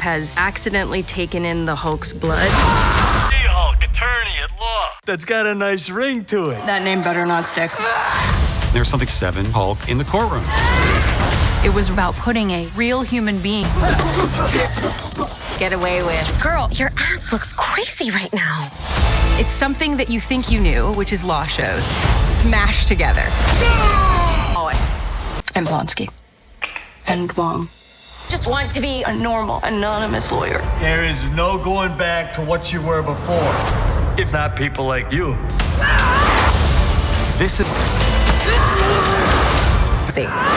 has accidentally taken in the Hulk's blood. She-Hulk, attorney at law. That's got a nice ring to it. That name better not stick. There's something seven Hulk in the courtroom. It was about putting a real human being get away with. Girl, your ass looks crazy right now. It's something that you think you knew, which is law shows, smashed together. And Blonsky. And Wong. Just want to be A normal, anonymous lawyer. There is no going back to what you were before. If not people like you. This is See.